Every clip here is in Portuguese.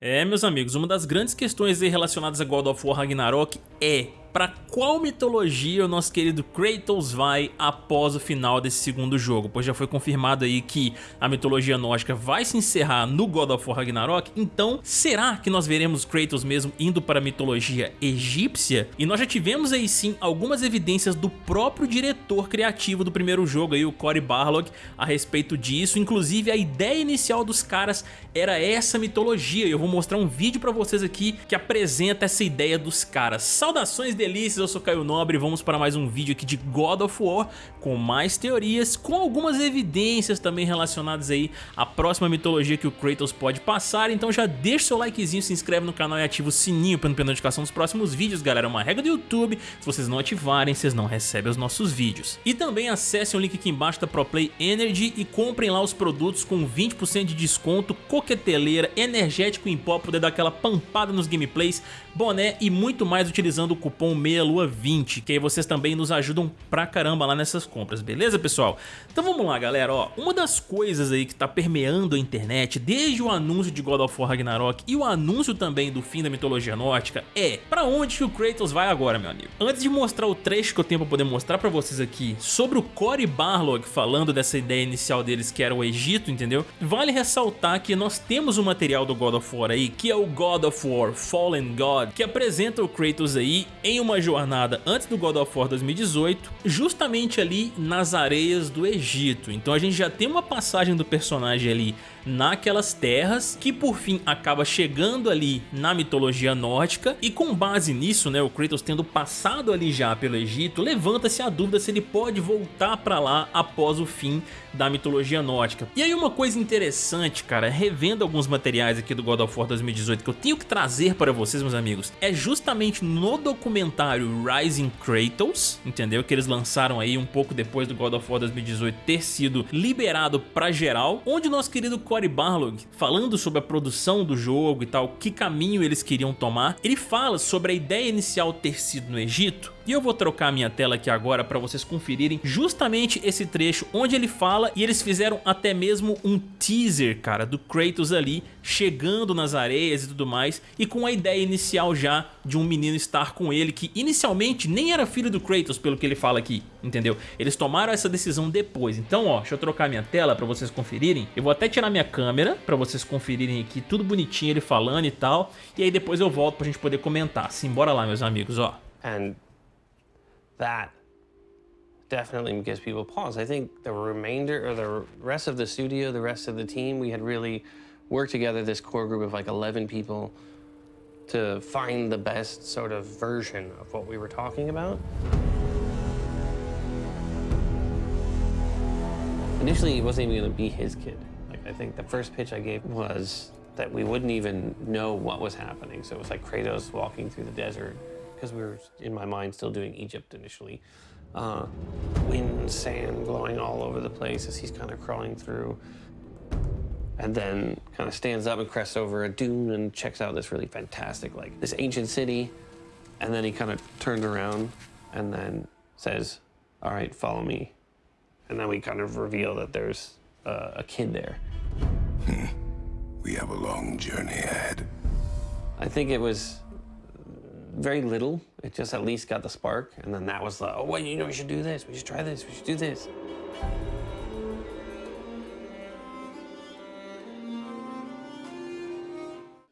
É, meus amigos, uma das grandes questões relacionadas a God of War Ragnarok é para qual mitologia o nosso querido Kratos vai após o final desse segundo jogo, pois já foi confirmado aí que a mitologia nórdica vai se encerrar no God of War Ragnarok, então será que nós veremos Kratos mesmo indo para a mitologia egípcia? E nós já tivemos aí sim algumas evidências do próprio diretor criativo do primeiro jogo aí, o Cory Barlog, a respeito disso, inclusive a ideia inicial dos caras era essa mitologia, eu vou mostrar um vídeo para vocês aqui que apresenta essa ideia dos caras. Saudações delícias, eu sou Caio Nobre e vamos para mais um vídeo aqui de God of War com mais teorias, com algumas evidências também relacionadas aí à próxima mitologia que o Kratos pode passar, então já deixa seu likezinho, se inscreve no canal e ativa o sininho para não perder notificação dos próximos vídeos, galera, é uma regra do YouTube, se vocês não ativarem, vocês não recebem os nossos vídeos. E também acessem o link aqui embaixo da ProPlay Energy e comprem lá os produtos com 20% de desconto, coqueteleira, energético em pó, poder dar aquela pampada nos gameplays, boné e muito mais utilizando o cupom cupom MEIALUA20, que aí vocês também nos ajudam pra caramba lá nessas compras, beleza pessoal? Então vamos lá galera, ó, uma das coisas aí que tá permeando a internet desde o anúncio de God of War Ragnarok e o anúncio também do fim da mitologia nórdica é pra onde que o Kratos vai agora meu amigo? Antes de mostrar o trecho que eu tenho pra poder mostrar pra vocês aqui sobre o Cory Barlog falando dessa ideia inicial deles que era o Egito, entendeu? Vale ressaltar que nós temos um material do God of War aí que é o God of War Fallen God que apresenta o Kratos aí em uma jornada antes do God of War 2018, justamente ali nas areias do Egito. Então a gente já tem uma passagem do personagem ali naquelas terras, que por fim acaba chegando ali na mitologia nórdica, e com base nisso, né, o Kratos tendo passado ali já pelo Egito, levanta-se a dúvida se ele pode voltar pra lá após o fim da mitologia nórdica. E aí uma coisa interessante, cara, revendo alguns materiais aqui do God of War 2018 que eu tenho que trazer para vocês, meus amigos, é justamente no documentário Rising Kratos, entendeu? Que eles lançaram aí um pouco depois do God of War 2018 ter sido liberado pra geral, onde nosso querido Cory Barlog, falando sobre a produção do jogo e tal, que caminho eles queriam tomar, ele fala sobre a ideia inicial ter sido no Egito, e eu vou trocar minha tela aqui agora para vocês conferirem justamente esse trecho onde ele fala e eles fizeram até mesmo um teaser, cara, do Kratos ali chegando nas areias e tudo mais e com a ideia inicial já de um menino estar com ele que inicialmente nem era filho do Kratos pelo que ele fala aqui, entendeu? Eles tomaram essa decisão depois, então ó, deixa eu trocar minha tela para vocês conferirem, eu vou até tirar minha câmera para vocês conferirem aqui tudo bonitinho ele falando e tal, e aí depois eu volto pra gente poder comentar, simbora lá meus amigos, ó. And that definitely gives people pause. I think the remainder or the rest of the studio, the rest of the team, we had really worked together, this core group of like 11 people, to find the best sort of version of what we were talking about. Initially, it wasn't even to be his kid. Like, I think the first pitch I gave was that we wouldn't even know what was happening. So it was like Kratos walking through the desert because we were, in my mind, still doing Egypt initially. Uh, wind, sand blowing all over the place as he's kind of crawling through. And then kind of stands up and crests over a dune and checks out this really fantastic, like this ancient city. And then he kind of turns around and then says, all right, follow me. And then we kind of reveal that there's uh, a kid there. we have a long journey ahead. I think it was very little. It just at least got the spark. And then that was like, oh, well, you know, we should do this. We should try this. We should do this.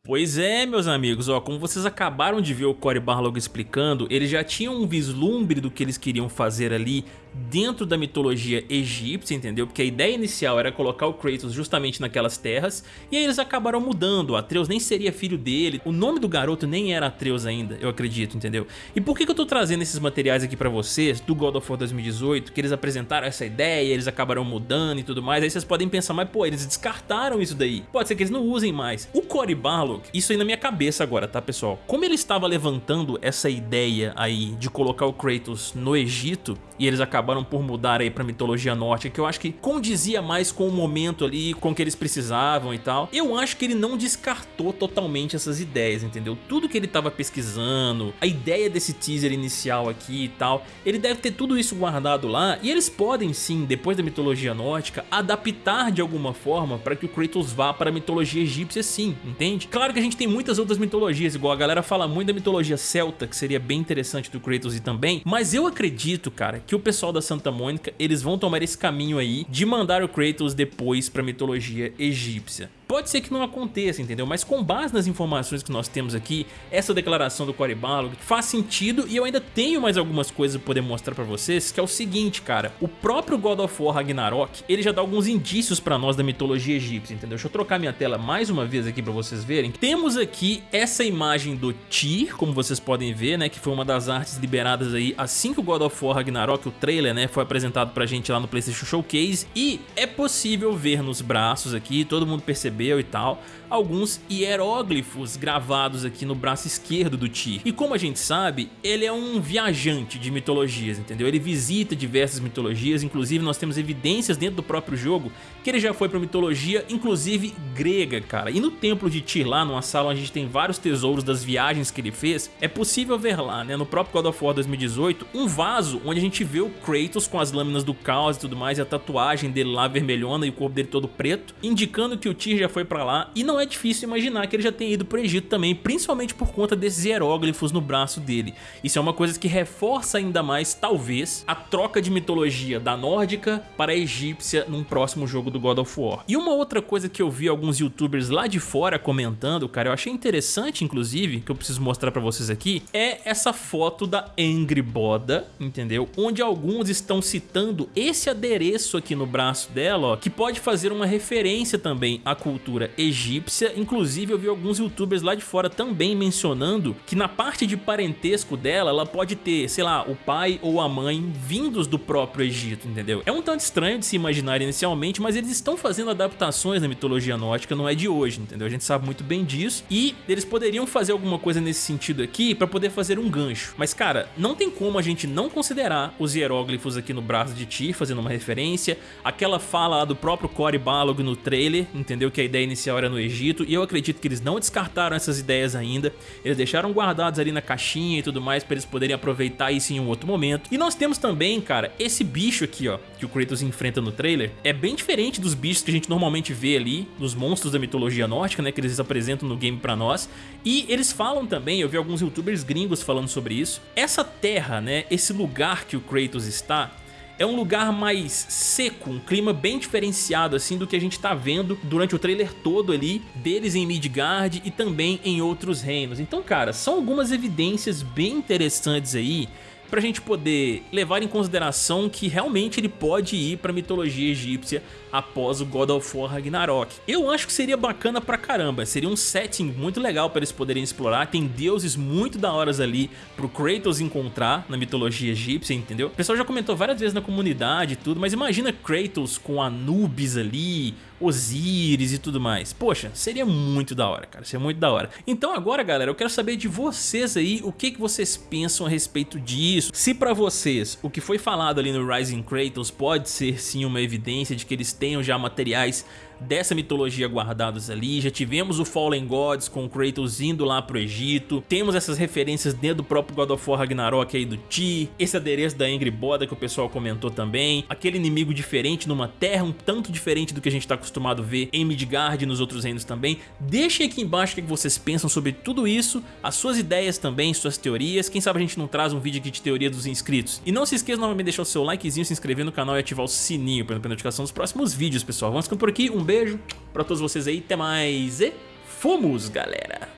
Pois é, meus amigos, ó, como vocês acabaram de ver o Cory Barlog explicando, eles já tinham um vislumbre do que eles queriam fazer ali dentro da mitologia egípcia, entendeu? Porque a ideia inicial era colocar o Kratos justamente naquelas terras, e aí eles acabaram mudando, o Atreus nem seria filho dele, o nome do garoto nem era Atreus ainda, eu acredito, entendeu? E por que, eu tô trazendo esses materiais aqui pra vocês, do God of War 2018, que eles apresentaram essa ideia, eles acabaram mudando e tudo mais, aí vocês podem pensar, mas pô, eles descartaram isso daí, pode ser que eles não usem mais. O Cory Barlog, isso aí na minha cabeça agora, tá pessoal? Como ele estava levantando essa ideia aí de colocar o Kratos no Egito, e eles acabaram por mudar aí pra mitologia nórdica, que eu acho que condizia mais com o momento ali, com o que eles precisavam e tal. Eu acho que ele não descartou totalmente essas ideias, entendeu? Tudo que ele tava pesquisando, a ideia desse teaser inicial aqui e tal, ele deve ter tudo isso guardado lá e eles podem sim, depois da mitologia nórdica, adaptar de alguma forma para que o Kratos vá para a mitologia egípcia sim, entende? Claro que a gente tem muitas outras mitologias, igual a galera fala muito da mitologia celta, que seria bem interessante do Kratos e também, mas eu acredito, cara, que o pessoal da Santa Mônica, eles vão tomar esse caminho aí de mandar o Kratos depois para a mitologia egípcia. Pode ser que não aconteça, entendeu? Mas com base nas informações que nós temos aqui, essa declaração do Cory Barlog faz sentido e eu ainda tenho mais algumas coisas pra poder mostrar pra vocês, que é o seguinte, cara. O próprio God of War Ragnarok, ele já dá alguns indícios pra nós da mitologia egípcia, entendeu? Deixa eu trocar minha tela mais uma vez aqui pra vocês verem. Temos aqui essa imagem do Tyr, como vocês podem ver, né? Que foi uma das artes liberadas aí assim que o God of War Ragnarok, o trailer, né? Foi apresentado pra gente lá no PlayStation Showcase. E é possível ver nos braços aqui, todo mundo percebeu e tal, alguns hieróglifos gravados aqui no braço esquerdo do Tyr. E como a gente sabe, ele é um viajante de mitologias, entendeu? Ele visita diversas mitologias, inclusive nós temos evidências dentro do próprio jogo que ele já foi para mitologia, inclusive grega, cara. E no templo de Tyr lá, numa sala onde a gente tem vários tesouros das viagens que ele fez, é possível ver lá, né, no próprio God of War 2018, um vaso onde a gente vê o Kratos com as lâminas do caos e tudo mais, e a tatuagem dele lá vermelhona e o corpo dele todo preto, indicando que o Tyr já foi para lá e não é difícil imaginar que ele já tenha ido para o Egito também, principalmente por conta desses hieróglifos no braço dele. Isso é uma coisa que reforça ainda mais, talvez, a troca de mitologia da nórdica para a egípcia num próximo jogo do God of War. E uma outra coisa que eu vi alguns youtubers lá de fora comentando, cara, eu achei interessante inclusive, que eu preciso mostrar para vocês aqui, é essa foto da Angry Boda, entendeu? Onde alguns estão citando esse adereço aqui no braço dela, ó, que pode fazer uma referência também à cultura egípcia, inclusive eu vi alguns youtubers lá de fora também mencionando que na parte de parentesco dela, ela pode ter, sei lá, o pai ou a mãe vindos do próprio Egito, entendeu? É um tanto estranho de se imaginar inicialmente, mas eles estão fazendo adaptações na mitologia nórdica, não é de hoje, entendeu? A gente sabe muito bem disso e eles poderiam fazer alguma coisa nesse sentido aqui para poder fazer um gancho. Mas cara, não tem como a gente não considerar os hieróglifos aqui no braço de Tyr fazendo uma referência, aquela fala lá do próprio Cory Balog no trailer, entendeu? Que a ideia inicial era no Egito e eu acredito que eles não descartaram essas ideias ainda, eles deixaram guardados ali na caixinha e tudo mais para eles poderem aproveitar isso em um outro momento. E nós temos também, cara, esse bicho aqui, ó, que o Kratos enfrenta no trailer, é bem diferente dos bichos que a gente normalmente vê ali, dos monstros da mitologia nórdica, né, que eles apresentam no game pra nós. E eles falam também, eu vi alguns youtubers gringos falando sobre isso, essa terra, né, esse lugar que o Kratos está, é um lugar mais seco, um clima bem diferenciado assim do que a gente tá vendo durante o trailer todo ali deles em Midgard e também em outros reinos. Então, cara, são algumas evidências bem interessantes aí pra gente poder levar em consideração que realmente ele pode ir pra mitologia egípcia após o God of War Ragnarok. Eu acho que seria bacana pra caramba, seria um setting muito legal para eles poderem explorar, tem deuses muito da horas ali pro Kratos encontrar na mitologia egípcia, entendeu? O pessoal já comentou várias vezes na comunidade e tudo, mas imagina Kratos com Anubis ali, Osíris e tudo mais. Poxa, seria muito da hora, cara, seria muito da hora. Então agora, galera, eu quero saber de vocês aí, o que, que vocês pensam a respeito disso. Se pra vocês, o que foi falado ali no Rising Kratos pode ser sim uma evidência de que eles tenham já materiais dessa mitologia guardados ali. Já tivemos o Fallen Gods com o Kratos indo lá pro Egito. Temos essas referências dentro do próprio God of War Ragnarok aí do Ti. Esse adereço da Angry Boda que o pessoal comentou também. Aquele inimigo diferente numa terra um tanto diferente do que a gente está acostumado a ver em Midgard e nos outros reinos também. Deixem aqui embaixo o que vocês pensam sobre tudo isso, as suas ideias também, suas teorias. Quem sabe a gente não traz um vídeo aqui de teoria dos inscritos. E não se esqueça novamente de deixar o seu likezinho, se inscrever no canal e ativar o sininho para não perder notificação dos próximos vídeos, pessoal. Vamos ficando por aqui. Um beijo pra todos vocês aí. Até mais e fomos, galera!